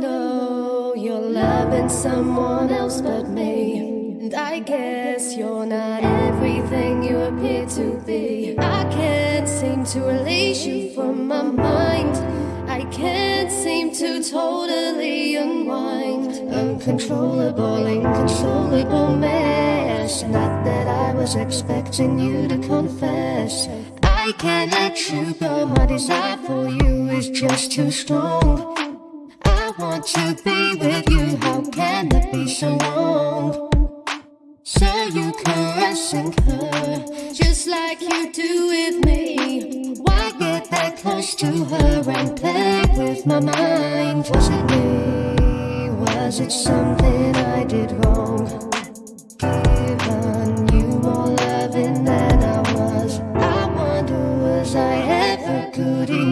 know you're loving someone else but me. And I guess you're not everything you appear to be. I can't seem to release you from my mind. I can't seem to totally unwind. Uncontrollable, inconsolable mess. Not that I was expecting you to confess. I can't let you go. My desire for you is just too strong want to be with you. How can it be so wrong? So you caressing her, just like you do with me. Why get that close to her and play with my mind? Was it me? Was it something I did wrong? Given you more loving than I was, I wonder was I ever good enough?